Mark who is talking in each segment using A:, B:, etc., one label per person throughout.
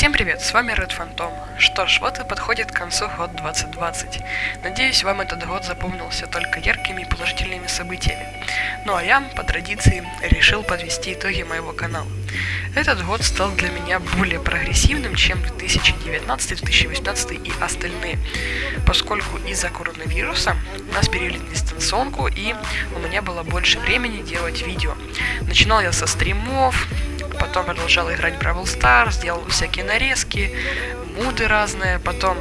A: Всем привет, с вами Red Phantom. Что ж, вот и подходит к концу год 2020. Надеюсь, вам этот год запомнился только яркими и положительными событиями. Ну а я, по традиции, решил подвести итоги моего канала. Этот год стал для меня более прогрессивным, чем 2019, 2018 и остальные, поскольку из-за коронавируса нас перевели на дистанционку и у меня было больше времени делать видео. Начинал я со стримов, потом продолжал играть Бравл Stars, делал всякие нарезки, муды разные, потом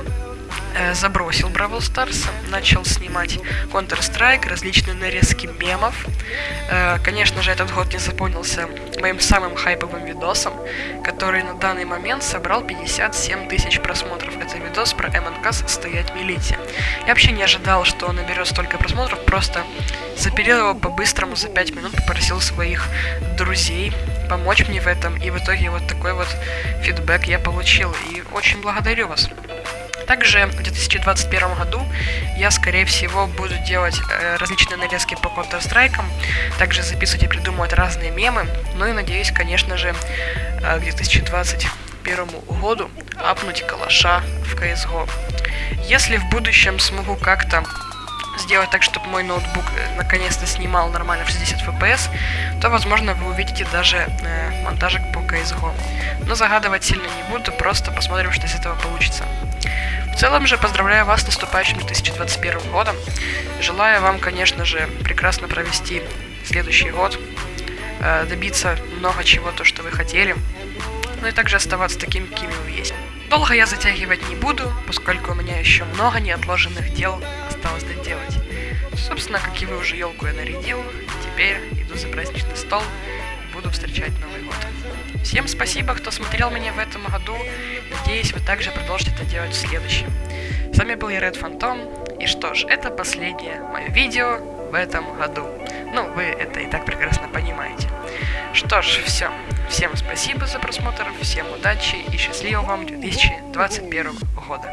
A: э, забросил Бравл Stars, начал снимать Counter-Strike, различные нарезки мемов. Э, конечно же, этот год не запомнился моим самым хайповым видосом, который на данный момент собрал 57 тысяч просмотров. Это видос про МНК «Стоять милите». Я вообще не ожидал, что он наберет столько просмотров, просто запилил его по-быстрому за 5 минут, попросил своих друзей помочь мне в этом, и в итоге вот такой вот фидбэк я получил, и очень благодарю вас. Также в 2021 году я, скорее всего, буду делать э, различные нарезки по Counter-Strike, также записывать и придумывать разные мемы, ну и надеюсь, конечно же, э, к 2021 году апнуть калаша в CSGO. Если в будущем смогу как-то сделать так, чтобы мой ноутбук э, наконец-то снимал нормально в 60 FPS, то, возможно, вы увидите даже э, монтажик по CSGO. Но загадывать сильно не буду, просто посмотрим, что из этого получится. В целом же поздравляю вас с наступающим 2021 годом. Желаю вам, конечно же, прекрасно провести следующий год, э, добиться много чего, то, что вы хотели, ну и также оставаться таким, какими вы есть. Долго я затягивать не буду, поскольку у меня еще много неотложенных дел осталось доделать. Собственно, как и вы уже елку я нарядил, теперь иду за праздничный стол и буду встречать Новый год. Всем спасибо, кто смотрел меня в этом году. Надеюсь, вы также продолжите это делать в следующем. С вами был я Red Phantom. И что ж, это последнее мое видео в этом году. Ну, вы это и так прекрасно понимаете. Что ж, все. Всем спасибо за просмотр, всем удачи и счастливого вам 2021 года.